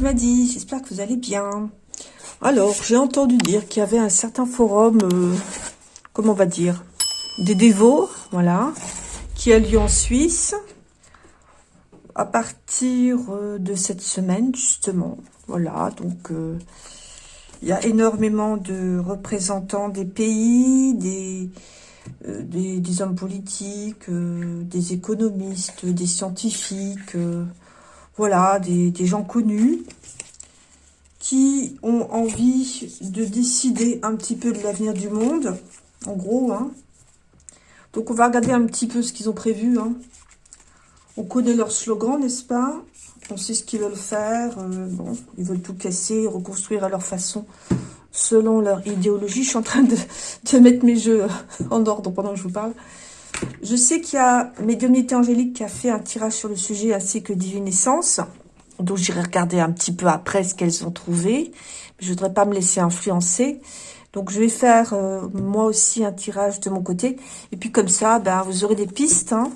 Maddy, j'espère que vous allez bien. Alors, j'ai entendu dire qu'il y avait un certain forum, euh, comment on va dire, des dévots, voilà, qui a lieu en Suisse, à partir euh, de cette semaine, justement. Voilà, donc, euh, il y a énormément de représentants des pays, des, des, hommes politiques, des économistes, des scientifiques, voilà, des, gens connus qui ont envie de décider un petit peu de l'avenir du monde, en gros. Hein. Donc on va regarder un petit peu ce qu'ils ont prévu. Hein. On connaît leur slogan, n'est-ce pas? On sait ce qu'ils veulent faire. Euh, bon, ils veulent tout casser, reconstruire à leur façon, selon leur idéologie. Je suis en train de, de mettre mes jeux en ordre pendant que je vous parle. Je sais qu'il y a Médiumnité Angélique qui a fait un tirage sur le sujet ainsi que Divine Essence. Donc j'irai regarder un petit peu après ce qu'elles ont trouvé. Je ne voudrais pas me laisser influencer. Donc je vais faire euh, moi aussi un tirage de mon côté. Et puis comme ça, ben, vous aurez des pistes. Hein.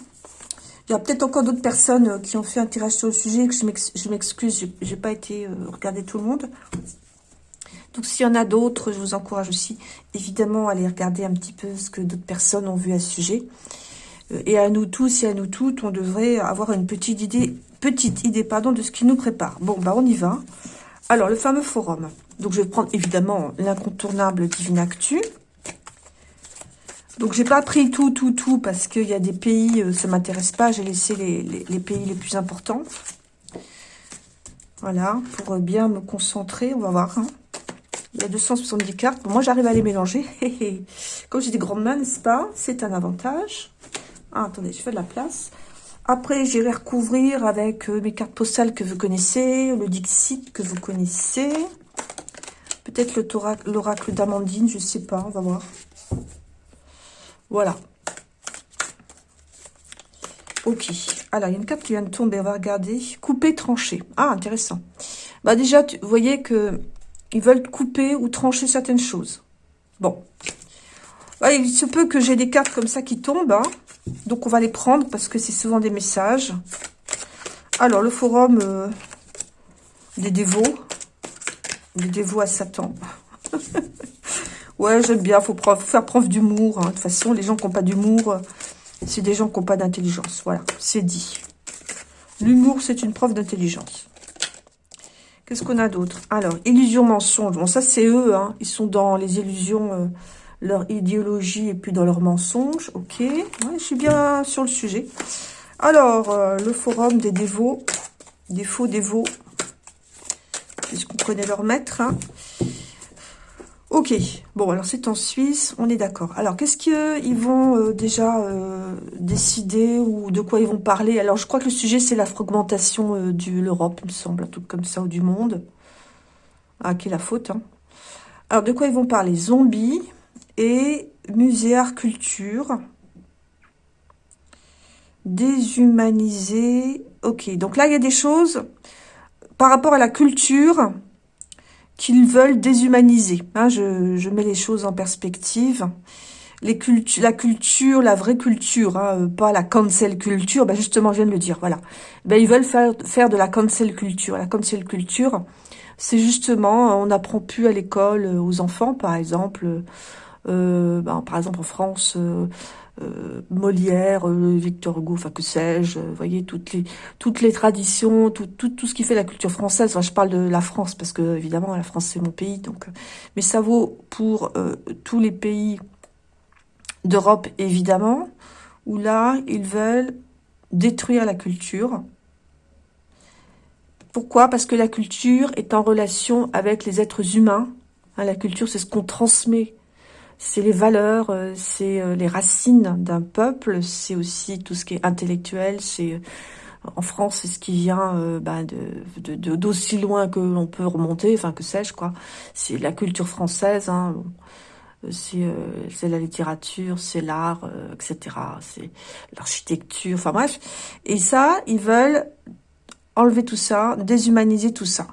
Il y a peut-être encore d'autres personnes euh, qui ont fait un tirage sur le sujet. que Je m'excuse, je n'ai pas été euh, regarder tout le monde. Donc, s'il y en a d'autres, je vous encourage aussi, évidemment, à aller regarder un petit peu ce que d'autres personnes ont vu à ce sujet. Euh, et à nous tous et à nous toutes, on devrait avoir une petite idée, petite idée pardon, de ce qui nous prépare. Bon, bah on y va. Alors, le fameux forum. Donc, je vais prendre évidemment l'incontournable Divine Actu. Donc, j'ai pas pris tout, tout, tout, parce qu'il y a des pays, euh, ça m'intéresse pas. J'ai laissé les, les, pays les plus importants. Voilà, pour bien me concentrer, on va voir. Hein. Il y a 270 cartes. moi, j'arrive à les mélanger. Comme j'ai des grandes mains, n'est-ce pas? C'est un avantage. Ah, attendez, je fais de la place. Après, j'irai recouvrir avec euh, mes cartes postales que vous connaissez, le Dixit que vous connaissez. Peut-être l'oracle d'Amandine, je ne sais pas, on va voir. Voilà. Ok. Alors, il y a une carte qui vient de tomber, on va regarder. Couper, trancher. Ah, intéressant. Bah déjà, vous voyez que ils veulent couper ou trancher certaines choses. Bon. il se peut que j'ai des cartes comme ça qui tombent. Hein. Donc, on va les prendre parce que c'est souvent des messages. Alors, le forum euh, des dévots. Des dévots à Satan. ouais, j'aime bien. Faut, faire preuve d'humour. Hein. De toute façon, les gens qui n'ont pas d'humour, c'est des gens qui n'ont pas d'intelligence. Voilà, c'est dit. L'humour, c'est une preuve d'intelligence. Qu'est-ce qu'on a d'autre? Alors, illusion, mensonge. Bon, ça, c'est eux. Hein. Ils sont dans les illusions, euh, leur idéologie et puis dans leurs mensonges. Ok. je suis bien sur le sujet. Alors, euh, le forum des dévots. Des faux dévots. Puisqu'on connaît leur maître. Hein? Ok, bon, alors c'est en Suisse, on est d'accord. Alors, qu'est-ce qu'ils vont euh, déjà euh, décider ou de quoi ils vont parler? Alors, je crois que le sujet, c'est la fragmentation euh, de l'Europe, il me semble, un truc comme ça, ou du monde. Ah, qui est la faute, hein. Alors, de quoi ils vont parler? Zombies et musée art culture. Déshumaniser. Ok, donc là, il y a des choses par rapport à la culture qu'ils veulent déshumaniser. Hein, je, mets les choses en perspective. Les la culture, la vraie culture, hein, euh, pas la cancel culture, ben justement, je viens de le dire, voilà. Ben, ils veulent faire, faire de la cancel culture. La cancel culture, c'est justement, on n'apprend plus à l'école euh, aux enfants, par exemple, euh, ben, par exemple en France, euh, Molière, euh, Victor Hugo, enfin que sais-je, vous voyez, toutes les, toutes les traditions, tout, tout, tout ce qui fait la culture française. Je parle de la France parce que, évidemment, la France, c'est mon pays. donc. Euh, mais ça vaut pour tous les pays d'Europe, évidemment, où là, ils veulent détruire la culture. Pourquoi? Parce que la culture est en relation avec les êtres humains. Hein, la culture, c'est ce qu'on transmet c'est les valeurs, euh, c'est euh, les racines d'un peuple, c'est aussi tout ce qui est intellectuel, c'est euh, en France, c'est ce qui vient bah, de d'aussi loin que l'on peut remonter, enfin que sais-je quoi. C'est la culture française, hein, c'est la littérature, c'est l'art, etc. C'est l'architecture, enfin bref. Et ça, ils veulent enlever tout ça, déshumaniser tout ça.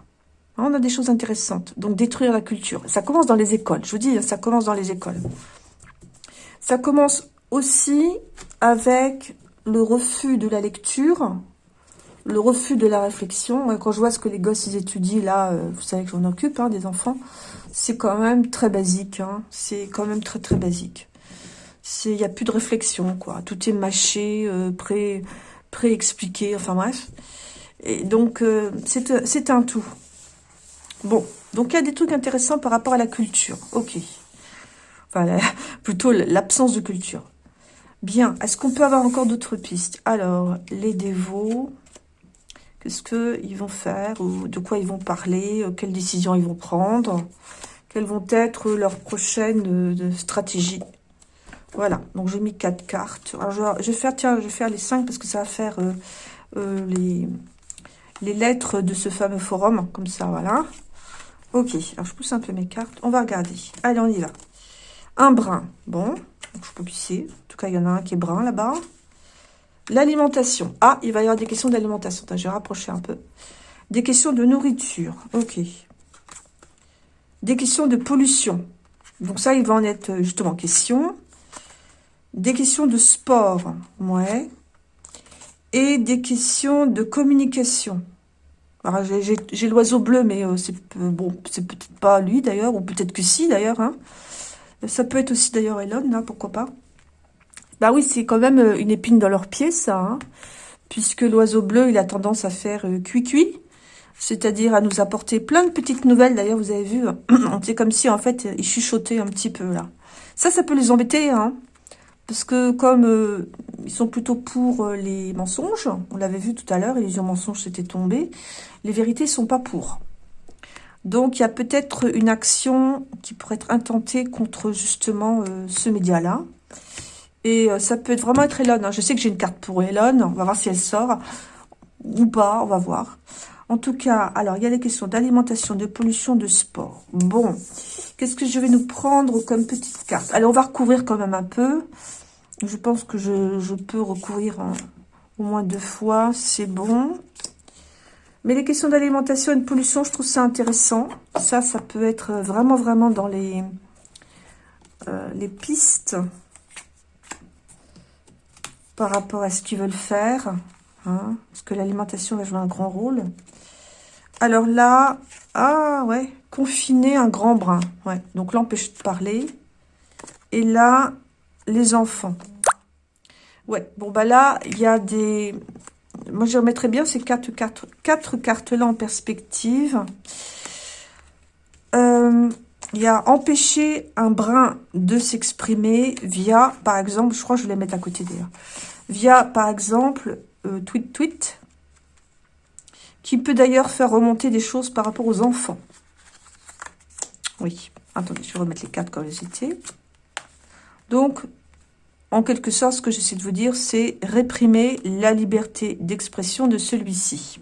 Ah, on a des choses intéressantes. Donc, détruire la culture. Ça commence dans les écoles. Je vous dis, ça commence dans les écoles. Ça commence aussi avec le refus de la lecture, le refus de la réflexion. Quand je vois ce que les gosses étudient, là, euh, vous savez que j'en occupe, hein, des enfants, c'est quand même très basique. Hein. C'est quand même très très basique. Il n'y a plus de réflexion, quoi. Tout est mâché, euh, pré, pré-expliqué, enfin bref. Et donc, euh, c'est un tout. Bon, donc il y a des trucs intéressants par rapport à la culture. Ok. Enfin, plutôt l'absence de culture. Bien, est-ce qu'on peut avoir encore d'autres pistes? Alors, les dévots, qu'est-ce qu'ils vont faire De quoi ils vont parler euh, Quelles décisions ils vont prendre Quelles vont être leurs prochaines euh, stratégies? Voilà, donc j'ai mis quatre cartes. Alors, je, vais faire, tiens, je vais faire les cinq parce que ça va faire euh, les, les lettres de ce fameux forum, comme ça, voilà. Ok, alors je pousse un peu mes cartes. On va regarder. Allez, on y va. Un brin, bon, je peux pisser. En tout cas, il y en a un qui est brun là-bas. L'alimentation. Ah, il va y avoir des questions d'alimentation. Je vais rapprocher un peu. Des questions de nourriture. Ok. Des questions de pollution. Donc ça, il va en être euh, justement question. Des questions de sport. Ouais. Et des questions de communication. J'ai l'oiseau bleu, mais euh, c'est bon, c'est peut-être pas lui d'ailleurs, ou peut-être que si d'ailleurs. Hein. Ça peut être aussi d'ailleurs Elon, là, pourquoi pas. Bah oui, c'est quand même euh, une épine dans leur pied, ça. Hein, puisque l'oiseau bleu, il a tendance à faire euh, cuit-cuit. C'est-à-dire à nous apporter plein de petites nouvelles. D'ailleurs, vous avez vu, c'est comme si, en fait, il chuchotait un petit peu, là. Ça, ça peut les embêter, hein. Parce que comme euh, ils sont plutôt pour les mensonges, on l'avait vu tout à l'heure, illusion mensonge s'était tombé, les vérités sont pas pour. Donc, il y a peut-être une action qui pourrait être intentée contre justement euh, ce média-là. Et euh, ça peut vraiment être Elon. Hein. Je sais que j'ai une carte pour Elon. On va voir si elle sort ou pas. On va voir. En tout cas, alors, il y a des questions d'alimentation, de pollution, de sport. Bon, qu'est-ce que je vais nous prendre comme petite carte? Allez, on va recouvrir quand même un peu. Je pense que je, peux recouvrir au moins deux fois. C'est bon. Mais les questions d'alimentation et de pollution, je trouve ça intéressant. Ça, ça peut être vraiment, vraiment dans les, euh, les pistes par rapport à ce qu'ils veulent faire. Hein, parce que l'alimentation va jouer un grand rôle. Alors là, ah ouais, confiner un grand brin. Ouais, donc l'empêche de parler. Et là, les enfants. Ouais, bon bah là, il y a des, moi, je remettrais bien ces quatre, quatre, cartes-là en perspective. Euh, il y a empêcher un brin de s'exprimer via, par exemple, je crois que je vais les mettre à côté d'ailleurs, via, par exemple, euh, tweet tweet, qui peut d'ailleurs faire remonter des choses par rapport aux enfants. Oui, attendez, je vais remettre les cartes comme elles étaient. Donc, en quelque sorte, ce que j'essaie de vous dire, c'est réprimer la liberté d'expression de celui-ci.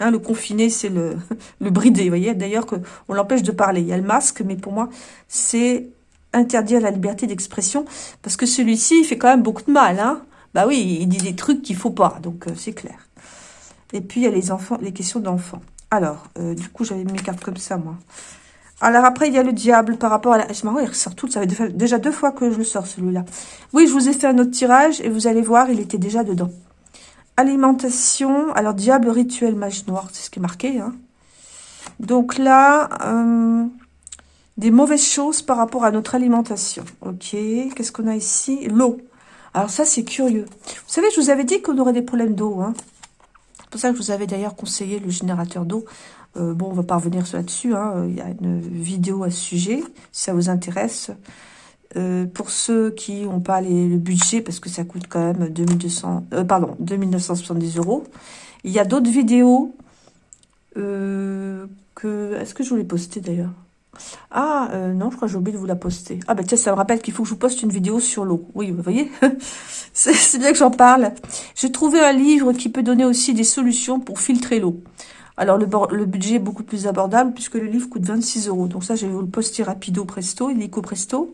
Hein, le confiné, c'est le, le bridé, vous voyez. D'ailleurs, on l'empêche de parler. Il y a le masque, mais pour moi, c'est interdire la liberté d'expression. Parce que celui-ci, il fait quand même beaucoup de mal. Hein bah oui, il dit des trucs qu'il faut pas, donc euh, c'est clair. Et puis, il y a les enfants, les questions d'enfants. Alors, euh, du coup, j'avais mes cartes comme ça, moi. Alors après, il y a le diable par rapport à la... C'est marrant, il ressort tout. Ça fait déjà deux fois que je le sors, celui-là. Oui, je vous ai fait un autre tirage et vous allez voir, il était déjà dedans. Alimentation. Alors, diable, rituel, mage noir. C'est ce qui est marqué. Hein. Donc là, euh, des mauvaises choses par rapport à notre alimentation. Ok, qu'est-ce qu'on a ici? L'eau. Alors ça, c'est curieux. Vous savez, je vous avais dit qu'on aurait des problèmes d'eau. Hein. C'est pour ça que je vous avais d'ailleurs conseillé le générateur d'eau. Euh, bon, on va pas revenir là-dessus. Hein. Il y a une vidéo à ce sujet, si ça vous intéresse. Euh, pour ceux qui n'ont pas le budget, parce que ça coûte quand même 2200, euh, pardon, 2970 euros. Il y a d'autres vidéos que... Est-ce que je vous poster d'ailleurs? Ah, non, je crois que j'ai oublié de vous la poster. Ah, bah tiens, ça me rappelle qu'il faut que je vous poste une vidéo sur l'eau. Oui, vous voyez C'est bien que j'en parle. J'ai trouvé un livre qui peut donner aussi des solutions pour filtrer l'eau. Alors, le, budget est beaucoup plus abordable puisque le livre coûte 26 euros. Donc ça, je vais vous le poster rapido presto, illico presto,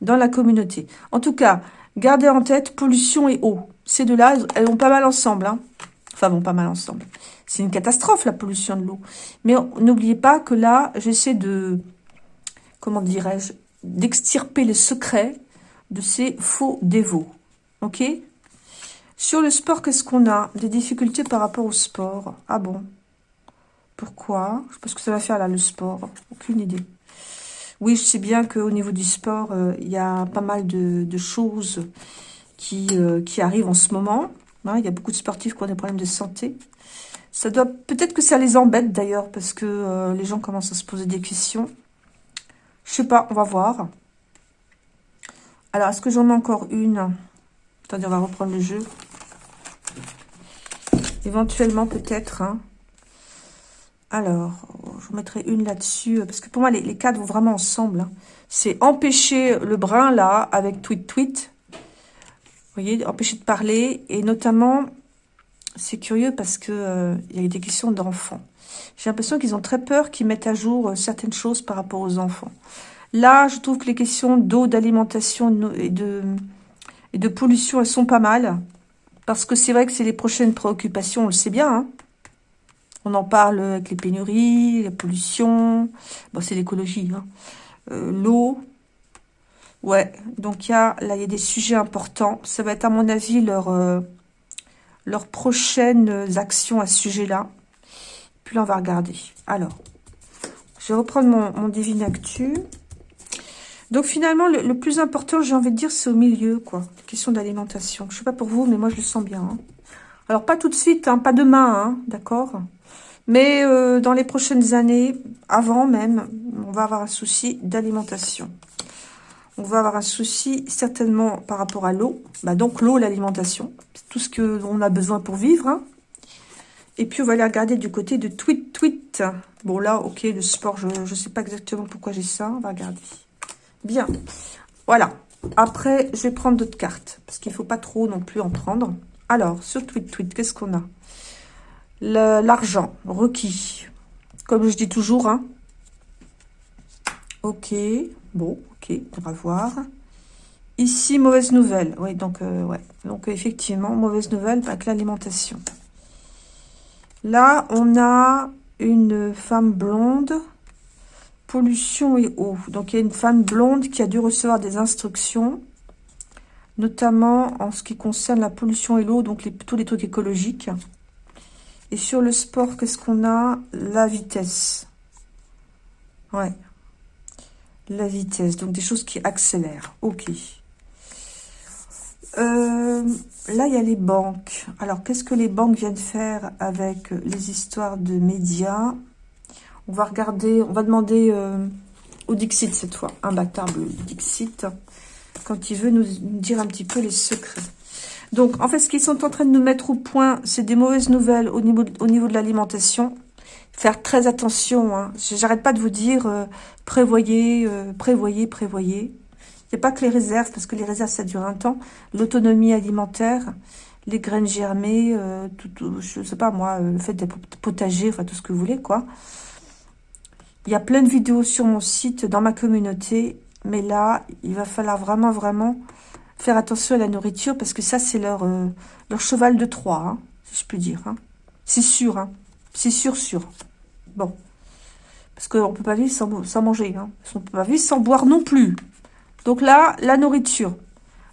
dans la communauté. En tout cas, gardez en tête pollution et eau. Ces deux-là, elles vont pas mal ensemble. Hein. Enfin, vont pas mal ensemble. C'est une catastrophe, la pollution de l'eau. Mais n'oubliez pas que là, j'essaie de, comment dirais-je, d'extirper le secret de ces faux dévots. Ok? Sur le sport, qu'est-ce qu'on a? Des difficultés par rapport au sport. Ah bon? Pourquoi? Je sais pas ce que ça va faire là, le sport. Aucune idée. Oui, je sais bien qu'au niveau du sport, euh, il y a pas mal de, choses qui, euh, qui arrivent en ce moment. Hein. il y a beaucoup de sportifs qui ont des problèmes de santé. Ça doit Peut-être que ça les embête d'ailleurs, parce que euh, les gens commencent à se poser des questions. Je sais pas, on va voir. Alors, est-ce que j'en ai encore une? Attendez, on va reprendre le jeu. Éventuellement, peut-être. Hein. Alors, je vous mettrai une là-dessus. Parce que pour moi, les, quatre vont vraiment ensemble. Hein. C'est empêcher le brin, là, avec tweet tweet. Vous voyez, empêcher de parler. Et notamment, c'est curieux parce que euh, y a des questions d'enfants. J'ai l'impression qu'ils ont très peur qu'ils mettent à jour euh, certaines choses par rapport aux enfants. Là, je trouve que les questions d'eau, d'alimentation et de, et de pollution, elles sont pas mal. Parce que c'est vrai que c'est les prochaines préoccupations, on le sait bien. Hein. On en parle avec les pénuries, la pollution. Bon, c'est l'écologie. Hein. Euh, L'eau. Ouais, donc y a, là, il y a des sujets importants. Ça va être, à mon avis, leur, euh, leurs prochaines actions à ce sujet-là. Puis là, on va regarder. Alors, je vais reprendre mon, mon Divine Actu. Donc finalement, le, plus important, j'ai envie de dire, c'est au milieu, quoi. Question d'alimentation. Je sais pas pour vous, mais moi, je le sens bien. Hein. Alors, pas tout de suite, hein, pas demain, d'accord Mais euh, dans les prochaines années, avant même, on va avoir un souci d'alimentation. On va avoir un souci certainement par rapport à l'eau. Bah, donc l'eau, l'alimentation, tout ce qu'on a besoin pour vivre. Hein. Et puis on va aller regarder du côté de tweet tweet. Bon là, ok, le sport, je ne sais pas exactement pourquoi j'ai ça. On va regarder. Bien. Voilà. Après, je vais prendre d'autres cartes. Parce qu'il ne faut pas trop non plus en prendre. Alors, sur tweet tweet, qu'est-ce qu'on a? L'argent requis. Comme je dis toujours, hein. Ok. Bon, ok, on va voir. Ici, mauvaise nouvelle. Oui, donc, euh, ouais. Donc, effectivement, mauvaise nouvelle avec l'alimentation. Là, on a une femme blonde, pollution et eau. Donc, il y a une femme blonde qui a dû recevoir des instructions, notamment en ce qui concerne la pollution et l'eau, donc les, tous les trucs écologiques. Et sur le sport, qu'est-ce qu'on a? La vitesse. Ouais. La vitesse, donc des choses qui accélèrent. Ok. Euh, là, il y a les banques. Alors, qu'est-ce que les banques viennent faire avec les histoires de médias? On va regarder, on va demander euh, au Dixit cette fois, imbattable Dixit, quand il veut nous dire un petit peu les secrets. Donc, en fait, ce qu'ils sont en train de nous mettre au point, c'est des mauvaises nouvelles au niveau, au niveau de l'alimentation faire très attention. Hein. J'arrête pas de vous dire, euh, prévoyez, euh, prévoyez, prévoyez. Il n'y a pas que les réserves, parce que les réserves, ça dure un temps. L'autonomie alimentaire, les graines germées, euh, tout, je sais pas moi, le fait d'être potager, enfin tout ce que vous voulez, quoi. Il y a plein de vidéos sur mon site, dans ma communauté, mais là, il va falloir vraiment, vraiment faire attention à la nourriture, parce que ça, c'est leur, leur cheval de Troie, hein, si je puis dire. Hein. C'est sûr, hein. C'est sûr, sûr. Bon. Parce qu'on ne peut pas vivre sans, manger. Hein. On ne peut pas vivre sans boire non plus. Donc là, la nourriture.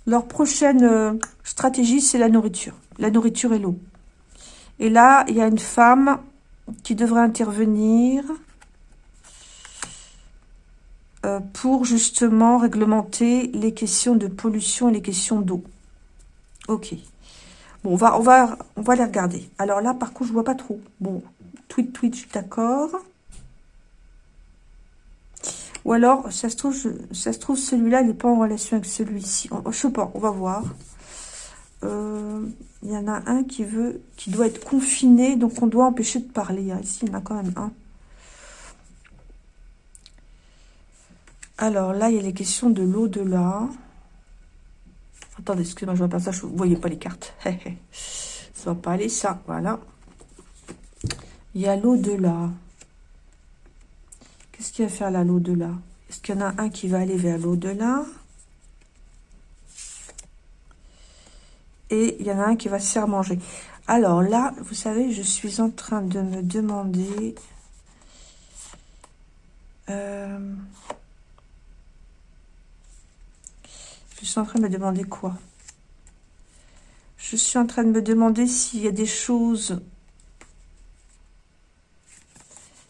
Leur prochaine euh, stratégie, c'est la nourriture. La nourriture et l'eau. Et là, il y a une femme qui devrait intervenir euh, pour justement réglementer les questions de pollution et les questions d'eau. Ok. Bon, on va, on, va, on va les regarder. Alors là, par contre, je vois pas trop. Bon, tweet, tweet, d'accord. Ou alors, ça se trouve, ça se trouve celui-là, il n'est pas en relation avec celui-ci. Je sais pas, on va voir. Euh, il y en a un qui veut, qui doit être confiné, donc on doit empêcher de parler. Hein. Ici, il y en a quand même un. Alors là, il y a les questions de l'au-delà. Attendez, excusez-moi, je vois pas ça, je ne voyais pas les cartes. ça va pas aller, ça, voilà. Il y a l'au-delà. Qu'est-ce qu'il va faire là, l'au-delà? Est-ce qu'il y en a un qui va aller vers l'au-delà? Et il y en a un qui va se faire manger. Alors là, vous savez, je suis en train de me demander... Euh, je suis en train de me demander quoi? Je suis en train de me demander s'il y a des choses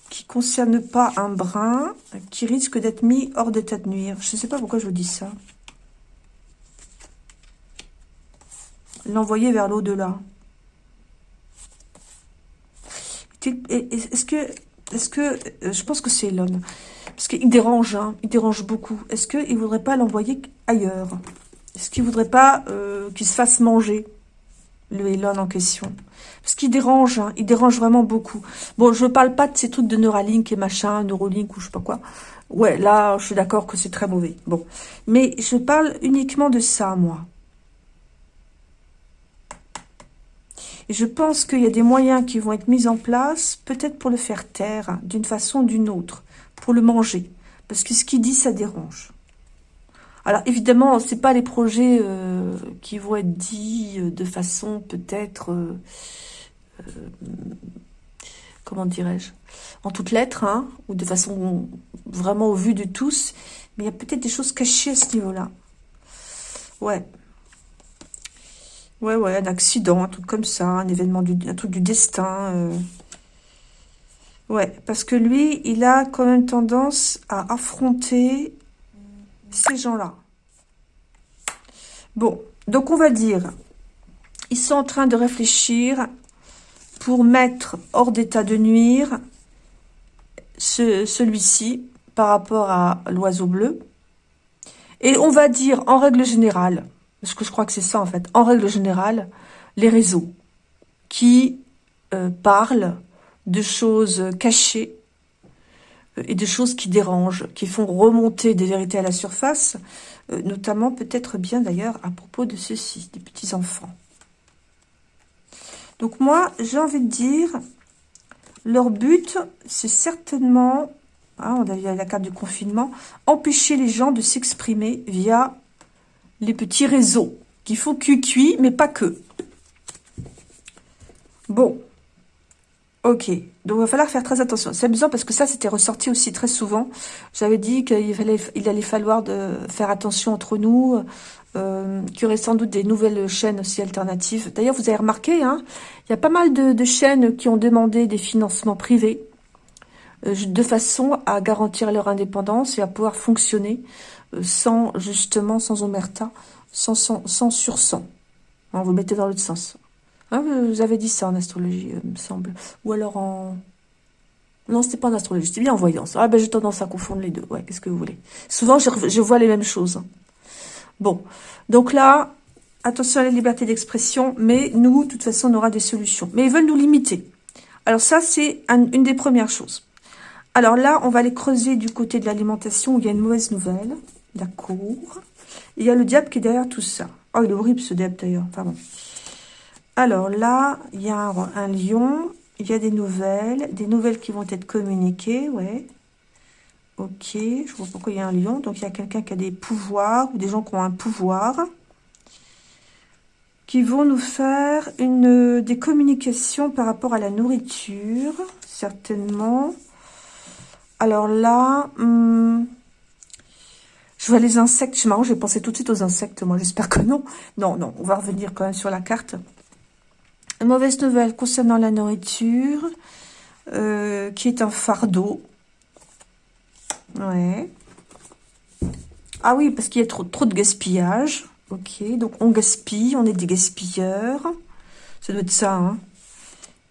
qui ne concernent pas un brin, qui risquent d'être mis hors d'état de nuire. Je ne sais pas pourquoi je vous dis ça. L'envoyer vers l'au-delà. Est-ce que, est-ce que, je pense que c'est Elon, parce qu'il dérange, hein, il dérange beaucoup. Est-ce qu'il ne voudrait pas l'envoyer ailleurs? Est-ce qu'il ne voudrait pas euh, qu'il se fasse manger, le Elon en question Parce qu'il dérange, hein, il dérange vraiment beaucoup. Bon, je ne parle pas de ces trucs de Neuralink et machin, Neuralink ou je sais pas quoi. Ouais, là, je suis d'accord que c'est très mauvais. Bon, mais je parle uniquement de ça, moi. Et je pense qu'il y a des moyens qui vont être mis en place, peut-être pour le faire taire, d'une façon ou d'une autre, pour le manger. Parce que ce qu'il dit, ça dérange. Alors évidemment, ce pas les projets euh, qui vont être dits euh, de façon peut-être, euh, comment dirais-je, en toutes lettres, hein, ou de façon vraiment au vu de tous, mais il y a peut-être des choses cachées à ce niveau-là. Ouais, Ouais, ouais, un accident, un truc comme ça, un événement, du, un truc du destin. Ouais, parce que lui, il a quand même tendance à affronter ces gens-là. Bon, donc on va dire, ils sont en train de réfléchir pour mettre hors d'état de nuire celui-ci par rapport à l'oiseau bleu. Et on va dire, en règle générale, parce que je crois que c'est ça en fait, en règle générale, les réseaux qui euh, parlent de choses cachées euh, et de choses qui dérangent, qui font remonter des vérités à la surface, euh, notamment peut-être bien d'ailleurs à propos de ceux-ci, des petits-enfants. Donc moi, j'ai envie de dire, leur but, c'est certainement, hein, on a vu la carte du confinement, empêcher les gens de s'exprimer via les petits réseaux qui font cuit mais pas que. Bon. Ok. Donc, il va falloir faire très attention. C'est amusant parce que ça, c'était ressorti aussi très souvent. J'avais dit qu'il il allait falloir faire attention entre nous, euh, qu'il y aurait sans doute des nouvelles chaînes aussi alternatives. D'ailleurs, vous avez remarqué, hein, il y a pas mal de, chaînes qui ont demandé des financements privés euh, de façon à garantir leur indépendance et à pouvoir fonctionner sans, justement, sans omerta, sans, sans, sans sursang. Hein, vous mettez dans l'autre sens. Hein, vous avez dit ça en astrologie, euh, me semble. Ou alors en... Non, c'était pas en astrologie, c'était bien en voyance. Ah ben j'ai tendance à confondre les deux. Ouais, qu'est-ce que vous voulez? Souvent, je, vois les mêmes choses. Bon, donc là, attention à la liberté d'expression, mais nous, de toute façon, on aura des solutions. Mais ils veulent nous limiter. Alors ça, c'est une des premières choses. Alors là, on va aller creuser du côté de l'alimentation où il y a une mauvaise nouvelle cour. Il y a le diable qui est derrière tout ça. Oh, il est horrible ce diable d'ailleurs. Pardon. Alors là, il y a un, lion. Il y a des nouvelles. Des nouvelles qui vont être communiquées, ouais. Ok, je vois pourquoi il y a un lion. Donc il y a quelqu'un qui a des pouvoirs ou des gens qui ont un pouvoir qui vont nous faire une, des communications par rapport à la nourriture, certainement. Alors là, hmm, je vois les insectes. C'est marrant, j'ai pensé tout de suite aux insectes. Moi, j'espère que non. Non, non, on va revenir quand même sur la carte. Mauvaise nouvelle concernant la nourriture, euh, qui est un fardeau. Ouais. Ah oui, parce qu'il y a trop, de gaspillage. Ok, donc on gaspille, on est des gaspilleurs. Ça doit être ça, hein.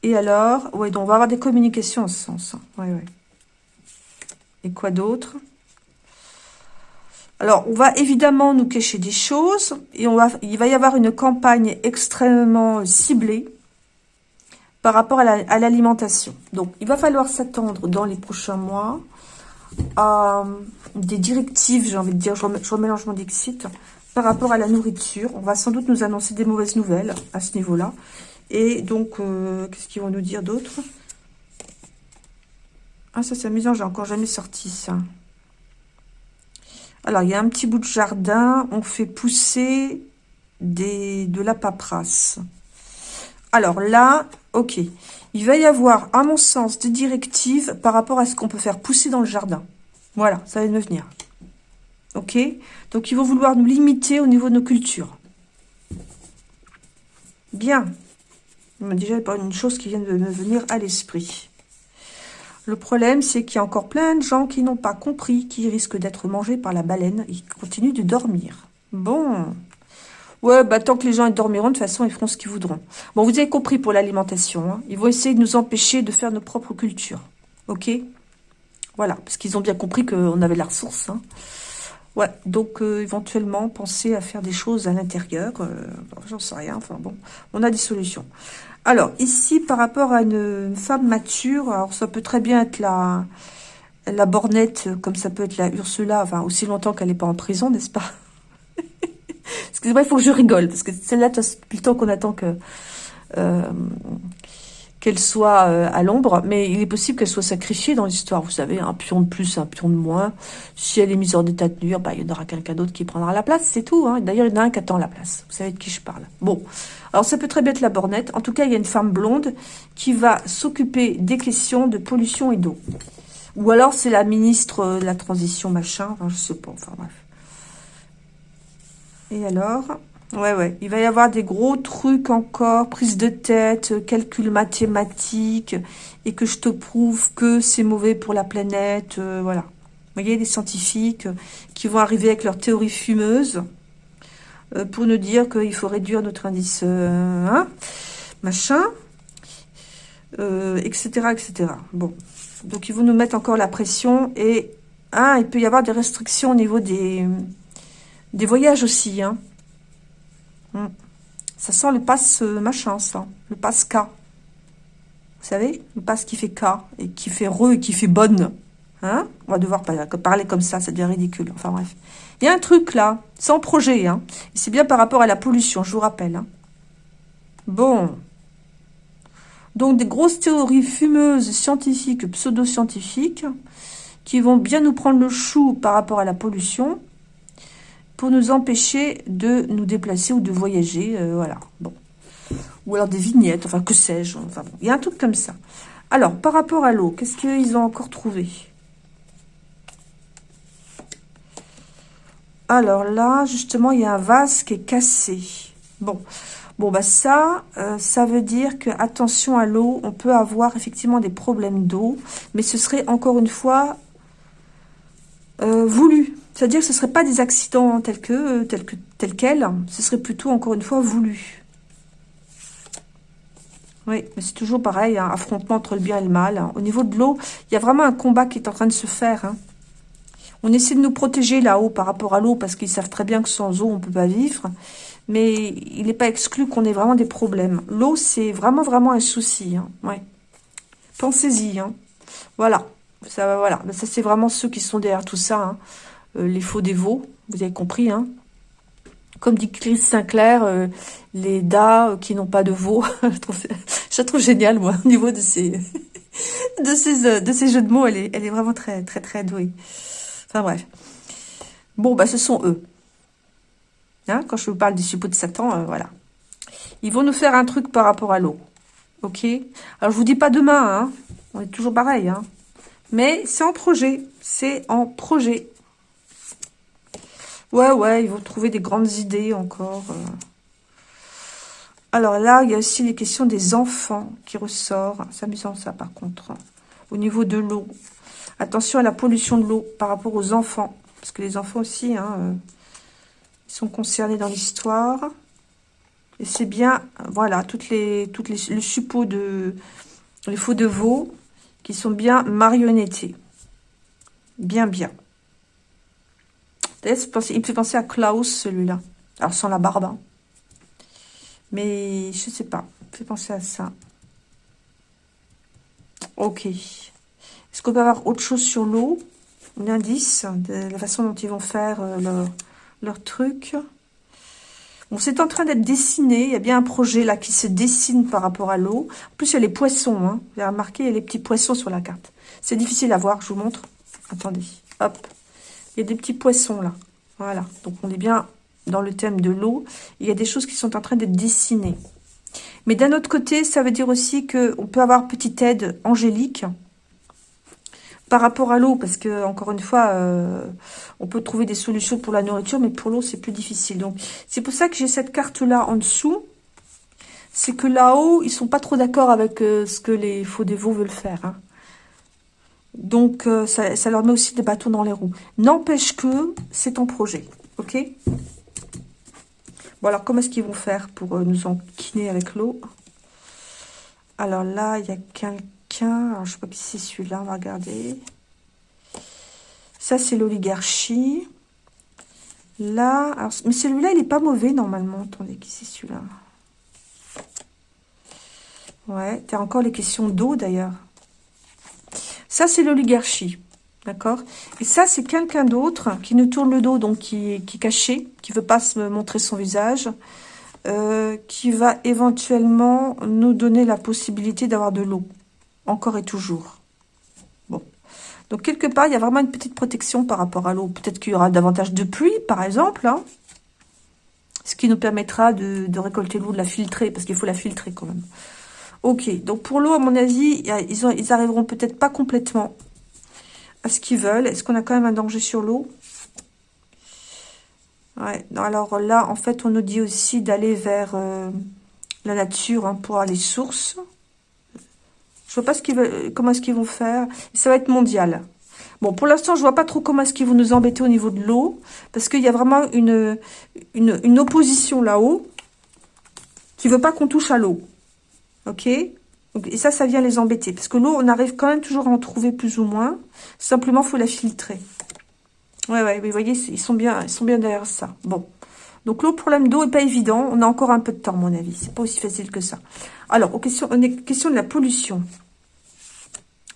Et alors, ouais, donc on va avoir des communications en ce sens. Hein. Ouais. Et quoi d'autre? Alors, on va évidemment nous cacher des choses et on va, il va y avoir une campagne extrêmement ciblée par rapport à l'alimentation. Donc, il va falloir s'attendre dans les prochains mois à des directives, j'ai envie de dire, je, remélange mon par rapport à la nourriture. On va sans doute nous annoncer des mauvaises nouvelles à ce niveau-là. Et donc, euh, qu'est-ce qu'ils vont nous dire d'autre? Ah, ça c'est amusant, j'ai encore jamais sorti ça. Alors, il y a un petit bout de jardin. On fait pousser des, de la paperasse. Alors là, ok. Il va y avoir, à mon sens, des directives par rapport à ce qu'on peut faire pousser dans le jardin. Voilà, ça va me venir. Ok Donc, ils vont vouloir nous limiter au niveau de nos cultures. Bien. Déjà, il y a une chose qui vient de me venir à l'esprit. Le problème, c'est qu'il y a encore plein de gens qui n'ont pas compris, qui risquent d'être mangés par la baleine et qui continuent de dormir. Bon. Ouais, bah tant que les gens dormiront, de toute façon, ils feront ce qu'ils voudront. Bon, vous avez compris pour l'alimentation. Hein. Ils vont essayer de nous empêcher de faire nos propres cultures. Ok? Voilà, parce qu'ils ont bien compris qu'on avait la ressource. Hein. Ouais, donc euh, éventuellement, penser à faire des choses à l'intérieur. Euh, j'en sais rien, enfin bon, on a des solutions. Alors, ici, par rapport à une, femme mature, alors ça peut très bien être la, la bornette, comme ça peut être la Ursula, enfin, aussi longtemps qu'elle n'est pas en prison, n'est-ce pas? Excusez-moi, il faut que je rigole, parce que celle-là, depuis le temps qu'on attend que... Euh, qu'elle soit euh, à l'ombre, mais il est possible qu'elle soit sacrifiée dans l'histoire. Vous savez, un pion de plus, un pion de moins. Si elle est mise en état de nuire, bah, il y en aura quelqu'un d'autre qui prendra la place, c'est tout. Hein. D'ailleurs, il y en a un qui attend la place. Vous savez de qui je parle. Bon, alors ça peut très bien être la bornette. En tout cas, il y a une femme blonde qui va s'occuper des questions de pollution et d'eau. Ou alors, c'est la ministre de la transition, machin. Enfin, je sais pas, enfin bref. Et alors? Ouais, ouais. Il va y avoir des gros trucs encore, prise de tête, euh, calcul mathématique, et que je te prouve que c'est mauvais pour la planète, euh, voilà. Vous voyez, les scientifiques euh, qui vont arriver avec leur théorie fumeuse pour nous dire qu'il faut réduire notre indice, hein, machin, etc., etc. Bon. Donc, ils vont nous mettre encore la pression, et, hein, il peut y avoir des restrictions au niveau des, des voyages aussi, hein. Hmm. Ça sent le passe euh, machin, ça. Le passe K. Vous savez Le passe qui fait K et qui fait re et qui fait bonne. Hein On va devoir parler comme ça, ça devient ridicule. Enfin bref. Il y a un truc là, sans projet. Hein c'est bien par rapport à la pollution, je vous rappelle. Hein. bon. Donc des grosses théories fumeuses, scientifiques, pseudo-scientifiques, qui vont bien nous prendre le chou par rapport à la pollution pour nous empêcher de nous déplacer ou de voyager, euh, voilà, bon. Ou alors des vignettes, enfin, que sais-je, enfin bon, il y a un truc comme ça. Alors, par rapport à l'eau, qu'est-ce qu'ils ont encore trouvé? Alors là, justement, il y a un vase qui est cassé. Bon, bon bah ça, euh, ça veut dire que, attention à l'eau, on peut avoir effectivement des problèmes d'eau, mais ce serait encore une fois euh, voulu. C'est-à-dire que ce ne serait pas des accidents tels que, tels que, tels quels, ce serait plutôt, encore une fois, voulu. Oui, mais c'est toujours pareil, hein, affrontement entre le bien et le mal. Au niveau de l'eau, il y a vraiment un combat qui est en train de se faire. Hein. On essaie de nous protéger là-haut par rapport à l'eau, parce qu'ils savent très bien que sans eau, on ne peut pas vivre. Mais il n'est pas exclu qu'on ait vraiment des problèmes. L'eau, c'est vraiment, vraiment un souci. Hein. Pensez-y. Voilà. Ça, voilà. Ça, c'est vraiment ceux qui sont derrière tout ça. Euh, les faux dévots, vous avez compris, hein comme dit Chris Sinclair, euh, les das qui n'ont pas de veau. je, trouve, génial, moi, au niveau de ces, de ces, euh, de ces jeux de mots. Elle est, vraiment très, très, très douée. Enfin, bref. Bon, bah, ce sont eux. Hein, quand je vous parle des suppôts de Satan, voilà. Ils vont nous faire un truc par rapport à l'eau. Ok? Alors, je vous dis pas demain, hein. On est toujours pareil, hein. Mais c'est en projet. C'est en projet. Ouais, ouais, ils vont trouver des grandes idées encore. Euh. Alors là, il y a aussi les questions des enfants qui ressortent. C'est amusant ça par contre. Au niveau de l'eau. Attention à la pollution de l'eau par rapport aux enfants. Parce que les enfants aussi, hein, euh, ils sont concernés dans l'histoire. Et c'est bien, voilà, toutes les, toutes les, le suppôt de, les faux de veau qui sont bien marionnettés. Bien, bien. Il me fait penser à Klaus, celui-là. Alors, sans la barbe. Hein. Mais, je sais pas. Il me fait penser à ça. Ok. Est-ce qu'on peut avoir autre chose sur l'eau? Un indice de la façon dont ils vont faire euh, leur, leur truc Bon, c'est en train d'être dessiné. Il y a bien un projet là qui se dessine par rapport à l'eau. En plus, il y a les poissons. Hein. Vous avez remarqué, il y a les petits poissons sur la carte. C'est difficile à voir, je vous montre. Attendez. Hop. Il y a des petits poissons là. Voilà. Donc on est bien dans le thème de l'eau. Il y a des choses qui sont en train d'être dessinées. Mais d'un autre côté, ça veut dire aussi qu'on peut avoir petite aide angélique par rapport à l'eau, parce que encore une fois, euh, on peut trouver des solutions pour la nourriture, mais pour l'eau, c'est plus difficile. Donc, c'est pour ça que j'ai cette carte-là en dessous, c'est que là-haut, ils sont pas trop d'accord avec euh, ce que les faux dévots veulent faire. Hein. Donc, euh, ça, leur met aussi des bâtons dans les roues. N'empêche que c'est en projet, ok? Bon, alors, comment est-ce qu'ils vont faire pour euh, nous enquiner avec l'eau? Alors là, il y a quelqu'un... Alors, je sais pas qui c'est celui-là, on va regarder. Ça, c'est l'oligarchie. Là, mais celui-là, il n'est pas mauvais, normalement. Attendez, qui c'est celui-là? Ouais, tu as encore les questions d'eau, d'ailleurs. Ça, c'est l'oligarchie. D'accord? Et ça, c'est quelqu'un d'autre qui nous tourne le dos, donc qui, est caché, qui veut pas se montrer son visage, euh, qui va éventuellement nous donner la possibilité d'avoir de l'eau. Encore et toujours. Bon. Donc, quelque part, il y a vraiment une petite protection par rapport à l'eau. Peut-être qu'il y aura davantage de pluie, par exemple, hein. ce qui nous permettra de récolter l'eau, de la filtrer, parce qu'il faut la filtrer quand même. Ok, donc pour l'eau, à mon avis, ils, ont, ils arriveront peut-être pas complètement à ce qu'ils veulent. Est-ce qu'on a quand même un danger sur l'eau? Ouais, alors là, en fait, on nous dit aussi d'aller vers euh, la nature hein, pour aller sources. Je vois pas ce qu'ils veulent, comment est-ce qu'ils vont faire. Ça va être mondial. Bon, pour l'instant, je vois pas trop comment est-ce qu'ils vont nous embêter au niveau de l'eau. Parce qu'il y a vraiment une, une, une opposition là-haut qui veut pas qu'on touche à l'eau. Ok? Et ça, ça vient les embêter. Parce que l'eau, on arrive quand même toujours à en trouver plus ou moins. Simplement, il faut la filtrer. Ouais, ouais, vous voyez, ils sont bien, ils sont bien derrière ça. Bon. Donc, l'eau, problème d'eau n'est pas évident. On a encore un peu de temps, à mon avis. C'est pas aussi facile que ça. Alors, aux questions, question de la pollution.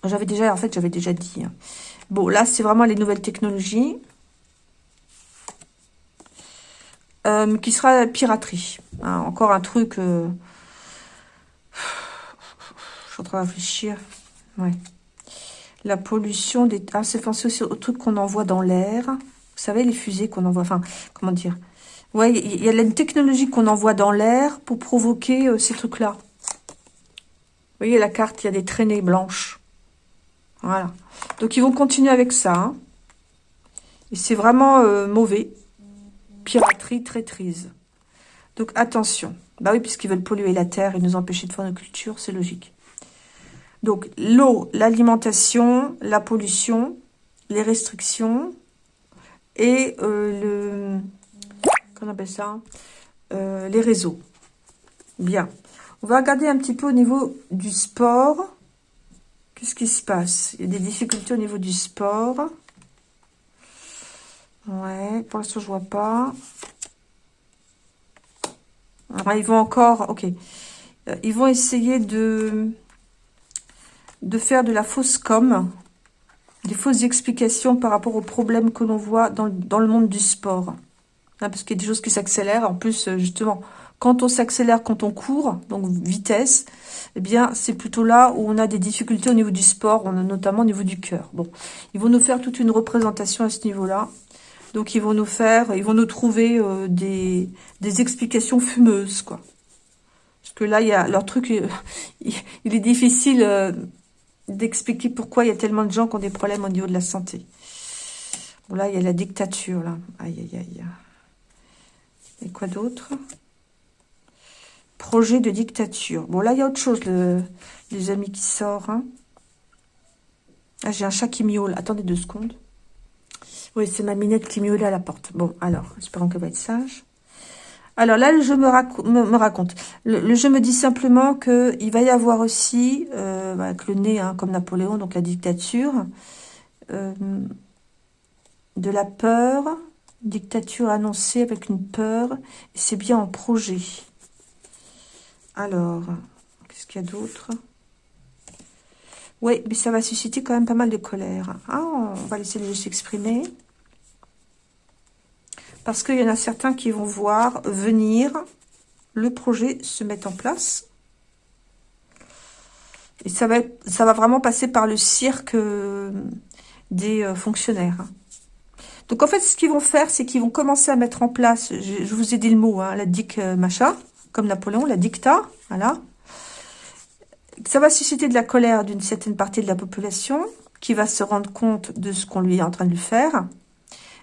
J'avais déjà, en fait, j'avais déjà dit. Hein. Bon, là, c'est vraiment les nouvelles technologies. Euh, qui sera piraterie. Hein, encore un truc... Euh, je suis en train de réfléchir. Ouais. La pollution des... Ah, c'est pensé aussi au truc qu'on envoie dans l'air. Vous savez, les fusées qu'on envoie... Enfin, comment dire? Ouais, il y a une technologie qu'on envoie dans l'air pour provoquer euh, ces trucs-là. Vous voyez la carte, il y a des traînées blanches. Voilà. Donc, ils vont continuer avec ça. Hein. Et c'est vraiment euh, mauvais. Piraterie, traîtrise. Donc, attention. Bah oui, puisqu'ils veulent polluer la terre et nous empêcher de faire nos cultures, c'est logique. Donc, l'eau, l'alimentation, la pollution, les restrictions et euh, le... Qu'on appelle ça euh, Les réseaux. Bien. On va regarder un petit peu au niveau du sport. Qu'est-ce qui se passe? Il y a des difficultés au niveau du sport. Ouais, pour l'instant, je vois pas. Ils vont encore... Ok. Euh, ils vont essayer de, faire de la fausse com, des fausses explications par rapport aux problèmes que l'on voit dans, le monde du sport. Hein, parce qu'il y a des choses qui s'accélèrent. En plus, euh, justement, quand on s'accélère, quand on court, donc vitesse, eh bien, c'est plutôt là où on a des difficultés au niveau du sport, notamment au niveau du cœur. Bon, ils vont nous faire toute une représentation à ce niveau-là. Donc, ils vont nous faire, ils vont nous trouver euh, des, des, explications fumeuses, quoi. Parce que là, il y a leur truc, il, est difficile euh, d'expliquer pourquoi il y a tellement de gens qui ont des problèmes au niveau de la santé. Bon, là, il y a la dictature, là. Aïe, aïe, aïe. Et quoi d'autre? Projet de dictature. Bon, là, il y a autre chose, les amis qui sort. Hein. Ah, j'ai un chat qui miaule. Attendez deux secondes. Oui, c'est ma minette qui miaulait à la porte. Bon, alors, espérons qu'elle va être sage. Alors là, le jeu me, raconte. Le, jeu me dit simplement qu'il va y avoir aussi, euh, avec le nez, hein, comme Napoléon, donc la dictature, euh, de la peur, dictature annoncée avec une peur, et c'est bien en projet. Alors, qu'est-ce qu'il y a d'autre? Oui, mais ça va susciter quand même pas mal de colère. Ah, on va laisser le jeu s'exprimer. Parce qu'il y en a certains qui vont voir venir le projet se mettre en place. Et ça va, ça va vraiment passer par le cirque euh, des euh, fonctionnaires. Donc en fait, ce qu'ils vont faire, c'est qu'ils vont commencer à mettre en place, je, vous ai dit le mot, hein, la dic euh, machin, comme Napoléon, la dicta, voilà. Ça va susciter de la colère d'une certaine partie de la population qui va se rendre compte de ce qu'on lui est en train de lui faire.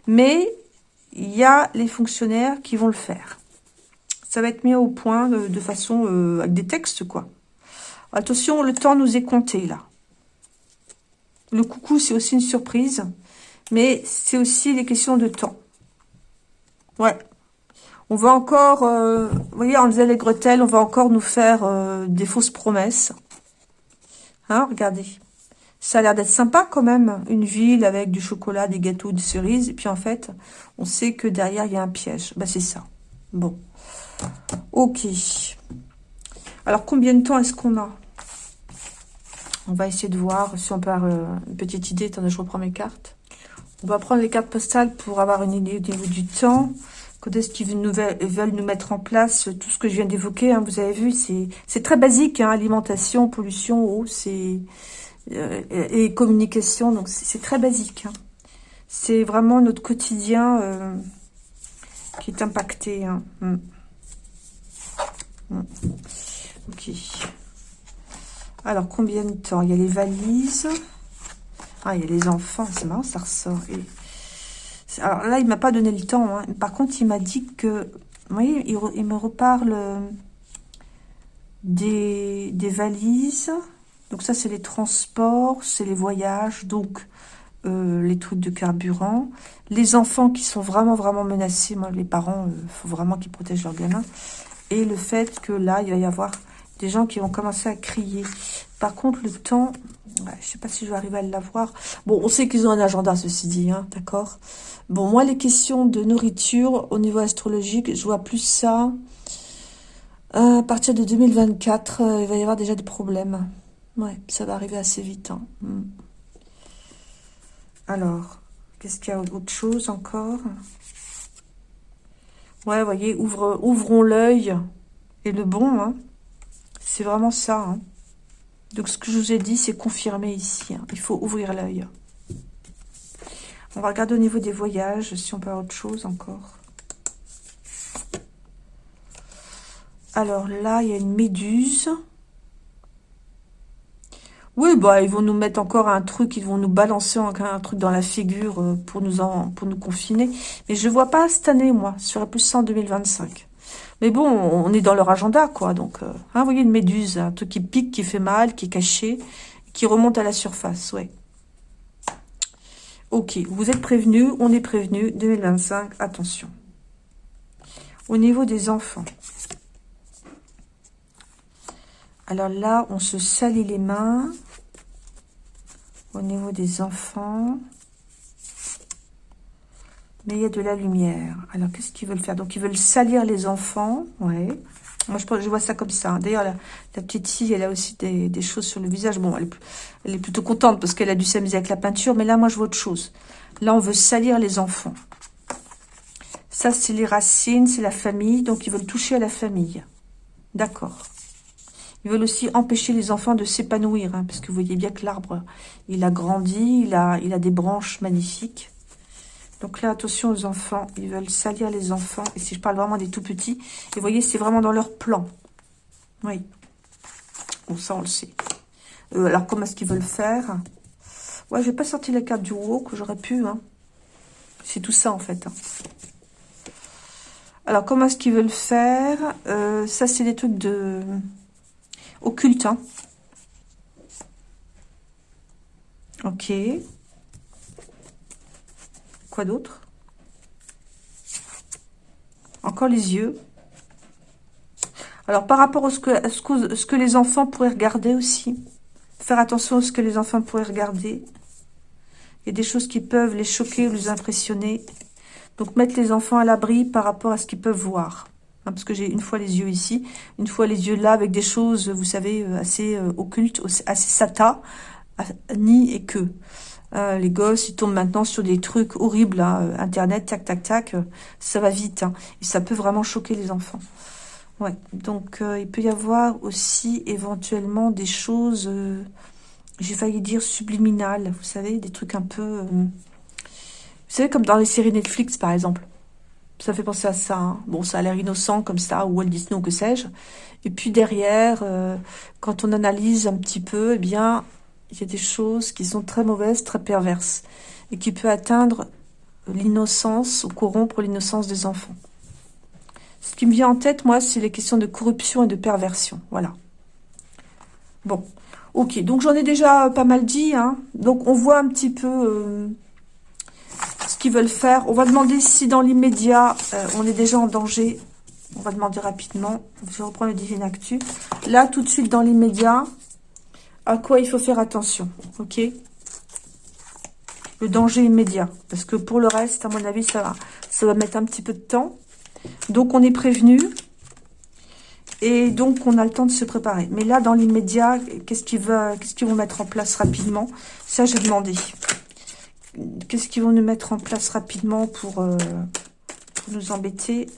Mais il y a les fonctionnaires qui vont le faire. Ça va être mis au point de, façon... Euh, avec des textes, quoi. Attention, le temps nous est compté, là. Le coucou, c'est aussi une surprise. Mais c'est aussi des questions de temps. Ouais. On va encore... Euh, vous voyez, en faisait les gretelles, on va encore nous faire euh, des fausses promesses. Hein, regardez. Ça a l'air d'être sympa quand même, une ville avec du chocolat, des gâteaux, des cerises. Et puis en fait, on sait que derrière, il y a un piège. Bah c'est ça. Bon. Ok. Alors, combien de temps est-ce qu'on a? On va essayer de voir si on peut avoir euh, une petite idée. Attendez, je reprends mes cartes. On va prendre les cartes postales pour avoir une idée au niveau du temps. Quand est-ce qu'ils veulent nous mettre en place tout ce que je viens d'évoquer hein, Vous avez vu, c'est très basique. Hein, alimentation, pollution, eau, c'est euh, et communication. Donc, c'est très basique. Hein. C'est vraiment notre quotidien euh, qui est impacté. Hein. Mm. Mm. Ok. Alors, combien de temps? Il y a les valises. Ah, il y a les enfants. C'est marrant, ça ressort. Alors là, il m'a pas donné le temps. Hein. Par contre, il m'a dit que... Vous voyez, il, me reparle des, des valises. Donc ça, c'est les transports, c'est les voyages. Donc, euh, les trucs de carburant. Les enfants qui sont vraiment, vraiment menacés. Moi, les parents, il euh, faut vraiment qu'ils protègent leurs gamins. Et le fait que là, il va y avoir des gens qui vont commencer à crier. Par contre, le temps, ouais, je sais pas si je vais arriver à l'avoir. Bon, on sait qu'ils ont un agenda, ceci dit, hein, d'accord Bon, moi, les questions de nourriture, au niveau astrologique, je vois plus ça. Euh, à partir de 2024, il va y avoir déjà des problèmes. Ouais, ça va arriver assez vite. Hein. Hmm. Alors, qu'est-ce qu'il y a autre chose encore? Ouais, voyez, ouvrons l'œil et le bon. Hein. C'est vraiment ça. Hein. Donc, ce que je vous ai dit, c'est confirmé ici. Il faut ouvrir l'œil. On va regarder au niveau des voyages, si on peut avoir autre chose encore. Alors là, il y a une méduse. Oui, bah ils vont nous mettre encore un truc, ils vont nous balancer un truc dans la figure euh, pour nous en, pour nous confiner. Mais je ne vois pas cette année, moi, sur la plus 100 2025. Mais bon, on est dans leur agenda, quoi. Donc, euh, hein, vous voyez une méduse, un truc qui pique, qui fait mal, qui est caché, qui remonte à la surface, ouais. Ok, vous êtes prévenus, on est prévenus, 2025, attention. Au niveau des enfants. Alors là, on se salit les mains. Au niveau des enfants. Mais il y a de la lumière. Alors, qu'est-ce qu'ils veulent faire? Donc, ils veulent salir les enfants. Ouais. Moi, je, vois ça comme ça. D'ailleurs, la, petite fille, elle a aussi des, choses sur le visage. Bon, elle est plutôt contente parce qu'elle a dû s'amuser avec la peinture. Mais là, moi, je vois autre chose. Là, on veut salir les enfants. Ça, c'est les racines, c'est la famille. Donc, ils veulent toucher à la famille. D'accord. Ils veulent aussi empêcher les enfants de s'épanouir, hein, parce que vous voyez bien que l'arbre, il a grandi, il a, il a des branches magnifiques. Donc là, attention aux enfants, ils veulent salir les enfants. Et si je parle vraiment des tout petits, et vous voyez, c'est vraiment dans leur plan. Oui. Bon, ça, on le sait. Euh, alors, comment est-ce qu'ils veulent faire? Ouais, je vais pas sortir la carte du que j'aurais pu. Hein. C'est tout ça, en fait. Hein. Alors, comment est-ce qu'ils veulent faire? Euh, Ça, c'est des trucs de occulte. Hein. Ok. Quoi d'autre? Encore les yeux. Alors, par rapport à ce, que, ce, que, les enfants pourraient regarder aussi, faire attention à ce que les enfants pourraient regarder. Il y a des choses qui peuvent les choquer ou les impressionner. Donc, mettre les enfants à l'abri par rapport à ce qu'ils peuvent voir. Parce que j'ai une fois les yeux ici, une fois les yeux là, avec des choses, vous savez, euh, assez euh, occultes, assez sata, ni et que. Euh, les gosses, ils tombent maintenant sur des trucs horribles, Internet, tac, tac, tac, ça va vite, hein, et ça peut vraiment choquer les enfants. Ouais, donc il peut y avoir aussi éventuellement des choses, j'ai failli dire subliminales, vous savez, des trucs un peu... vous savez, comme dans les séries Netflix, par exemple ça fait penser à ça. Hein. Bon, ça a l'air innocent comme ça, ou Walt Disney ou que sais-je. Et puis derrière, euh, quand on analyse un petit peu, eh bien, il y a des choses qui sont très mauvaises, très perverses, et qui peuvent atteindre l'innocence ou corrompre l'innocence des enfants. Ce qui me vient en tête, moi, c'est les questions de corruption et de perversion. Voilà. Bon. Ok, donc j'en ai déjà pas mal dit. Hein. Donc on voit un petit peu euh, veulent faire. On va demander si dans l'immédiat, euh, on est déjà en danger. On va demander rapidement. Je reprends le Divine Actu. Là, tout de suite, dans l'immédiat, à quoi il faut faire attention. Ok? Le danger immédiat. Parce que pour le reste, à mon avis, ça va, ça va mettre un petit peu de temps. Donc, on est prévenu. Et donc, on a le temps de se préparer. Mais là, dans l'immédiat, qu'est-ce qu'ils vont mettre en place rapidement? Ça, j'ai demandé. Qu'est-ce qu'ils vont nous mettre en place rapidement pour, euh, nous embêter?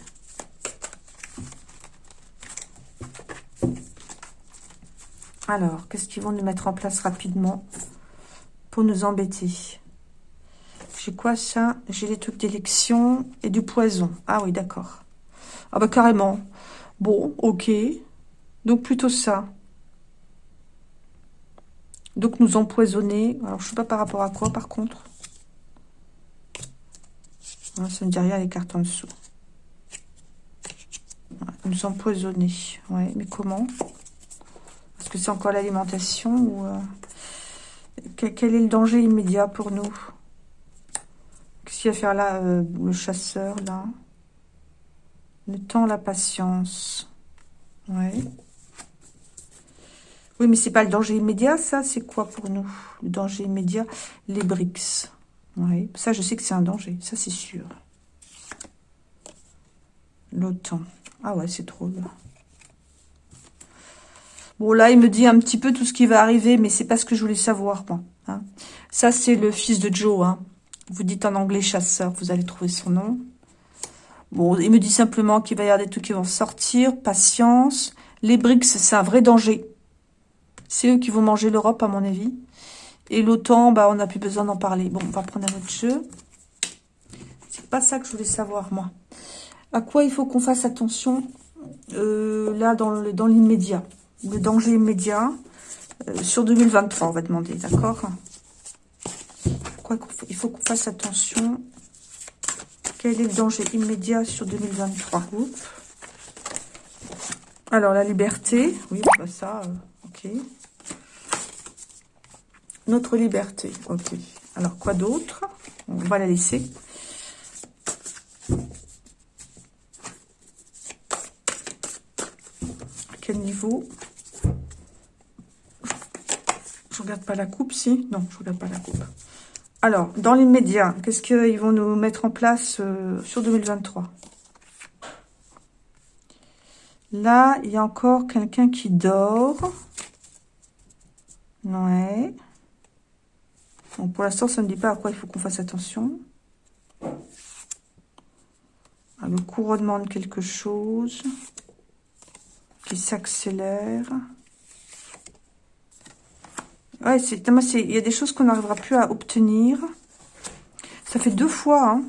Alors, qu'est-ce qu'ils vont nous mettre en place rapidement pour nous embêter? J'ai quoi ça? J'ai les trucs d'élection et du poison. Ah oui, d'accord. Ah bah carrément. Bon, ok. Donc plutôt ça. Donc nous empoisonner. Alors je sais pas par rapport à quoi par contre. Ça ne dit rien les cartes en dessous. nous empoisonner. Ouais, mais comment? Est-ce que c'est encore l'alimentation ou... Euh, quel est le danger immédiat pour nous? Qu'est-ce qu'il va faire là, euh, le chasseur, là? Le temps, la patience. Ouais. Oui, mais c'est pas le danger immédiat, ça? C'est quoi pour nous? Le danger immédiat Les briques. Oui, ça, je sais que c'est un danger. Ça, c'est sûr. L'OTAN. Ah ouais, c'est trop, là. Bon, là, il me dit un petit peu tout ce qui va arriver, mais c'est pas ce que je voulais savoir. Hein. Ça, c'est le fils de Joe. Hein. Vous dites en anglais chasseur, vous allez trouver son nom. Bon, il me dit simplement qu'il va y avoir des trucs qui vont sortir. Patience. Les BRICS, c'est un vrai danger. C'est eux qui vont manger l'Europe, à mon avis. Et l'OTAN, bah, on n'a plus besoin d'en parler. Bon, on va prendre un autre jeu. C'est pas ça que je voulais savoir, moi. À quoi il faut qu'on fasse attention, euh, là, dans l'immédiat? Le danger immédiat euh, sur 2023, on va demander, d'accord? Il faut qu'on fasse attention? Quel est le danger immédiat sur 2023 Alors, la liberté. Oui, ça, euh, ok. Notre liberté, ok. Alors, quoi d'autre? On va la laisser. quel niveau? Regarde pas la coupe, si? Non, je regarde pas la coupe. Alors, dans l'immédiat, qu'est-ce qu'ils vont nous mettre en place euh, sur 2023 Là, il y a encore quelqu'un qui dort. Ouais. Bon, pour l'instant, ça ne dit pas à quoi il faut qu'on fasse attention. Ah, le couronnement de quelque chose qui s'accélère. Ouais, il y a des choses qu'on n'arrivera plus à obtenir. Ça fait deux fois hein,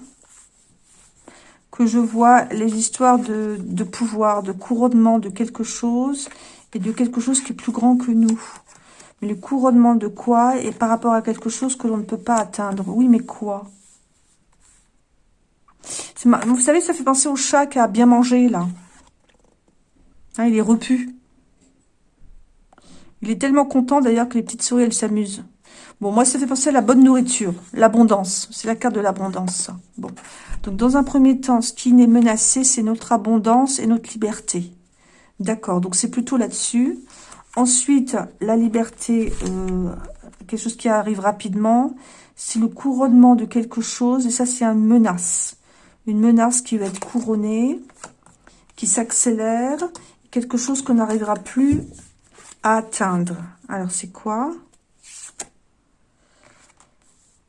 que je vois les histoires de, pouvoir, de couronnement de quelque chose et de quelque chose qui est plus grand que nous. Le couronnement de quoi et par rapport à quelque chose que l'on ne peut pas atteindre. Oui, mais quoi? Vous savez, ça fait penser au chat qui a bien mangé, là. Hein, il est repu. Il est tellement content d'ailleurs que les petites souris, elles s'amusent. Bon, moi, ça fait penser à la bonne nourriture, l'abondance. C'est la carte de l'abondance. Bon. Donc, dans un premier temps, ce qui n'est menacé, c'est notre abondance et notre liberté. D'accord, donc c'est plutôt là-dessus. Ensuite, la liberté, euh, quelque chose qui arrive rapidement, c'est le couronnement de quelque chose. Et ça, c'est une menace. Une menace qui va être couronnée, qui s'accélère. Quelque chose qu'on n'arrivera plus atteindre. Alors, c'est quoi?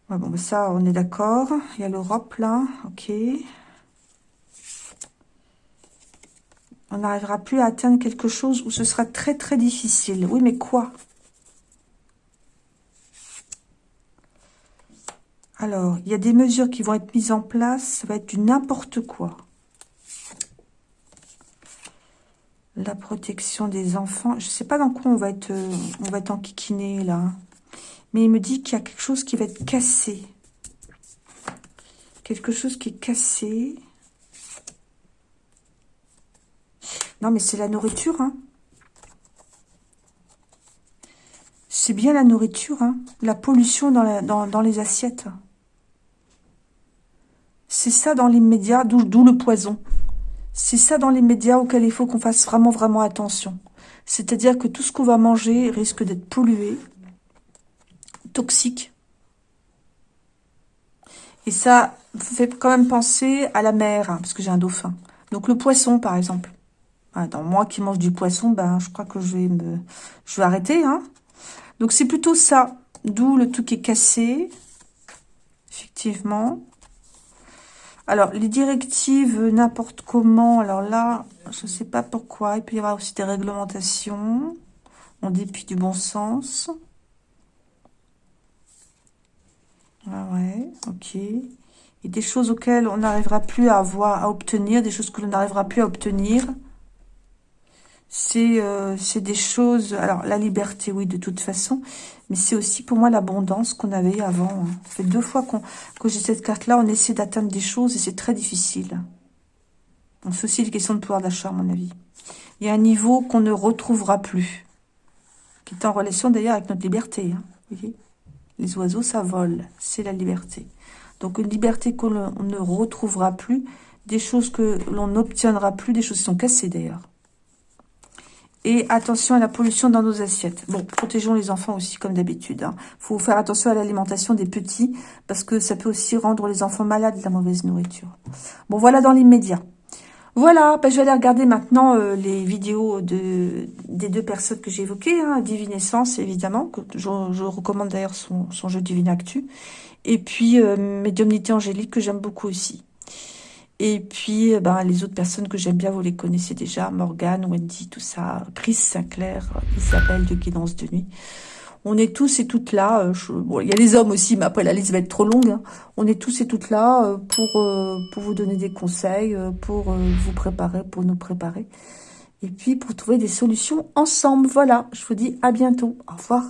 Bon, ça, on est d'accord. Il y a l'Europe, là. Ok. On n'arrivera plus à atteindre quelque chose où ce sera très, très difficile. Oui, mais quoi? Alors, il y a des mesures qui vont être mises en place. Ça va être du n'importe quoi. La protection des enfants. Je ne sais pas dans quoi on va être, euh, on enquiquiné là. Mais il me dit qu'il y a quelque chose qui va être cassé. Quelque chose qui est cassé. Non, mais c'est la nourriture, hein. C'est bien la nourriture, hein. La pollution dans, les assiettes. C'est ça dans l'immédiat, d'où le poison. C'est ça dans les médias auquel il faut qu'on fasse vraiment, vraiment attention. C'est-à-dire que tout ce qu'on va manger risque d'être pollué, toxique. Et ça fait quand même penser à la mer, hein, parce que j'ai un dauphin. Donc le poisson, par exemple. Moi qui mange du poisson, ben je crois que je vais me, je vais arrêter. Hein. Donc c'est plutôt ça, d'où le truc est cassé, effectivement. Alors, les directives, n'importe comment, alors là, je ne sais pas pourquoi. Il peut y avoir aussi des réglementations, en dépit du bon sens. Ah ouais, ok. Et des choses auxquelles on n'arrivera plus à avoir, à obtenir, des choses que l'on n'arrivera plus à obtenir. Euh, c'est des choses... Alors, la liberté, oui, de toute façon. Mais c'est aussi pour moi l'abondance qu'on avait avant. Hein. Fait deux fois qu'on que j'ai cette carte-là. On essaie d'atteindre des choses et c'est très difficile. C'est aussi une question de pouvoir d'achat, à mon avis. Il y a un niveau qu'on ne retrouvera plus. Qui est en relation d'ailleurs avec notre liberté. Hein. Vous voyez? Les oiseaux, ça vole. C'est la liberté. Donc une liberté qu'on ne retrouvera plus. Des choses que l'on n'obtiendra plus. Des choses qui sont cassées d'ailleurs. Et attention à la pollution dans nos assiettes. Bon, protégeons les enfants aussi, comme d'habitude. Il hein. faut faire attention à l'alimentation des petits, parce que ça peut aussi rendre les enfants malades, la mauvaise nourriture. Bon, voilà dans l'immédiat. Voilà, ben, je vais aller regarder maintenant euh, les vidéos de, des deux personnes que j'ai évoquées. Hein, Divinessence, évidemment, que je, recommande d'ailleurs son, jeu Divine Actu. Et puis, euh, Médiumnité Angélique, que j'aime beaucoup aussi. Et puis, eh ben, les autres personnes que j'aime bien, vous les connaissez déjà. Morgane, Wendy, tout ça. Chris Sinclair, Isabelle de Guidance de Nuit. On est tous et toutes là. Euh, bon, il y a les hommes aussi, mais après la liste va être trop longue. Hein. On est tous et toutes là euh, pour, euh, pour vous donner des conseils, pour vous préparer, pour nous préparer. Et puis pour trouver des solutions ensemble. Voilà, je vous dis à bientôt. Au revoir.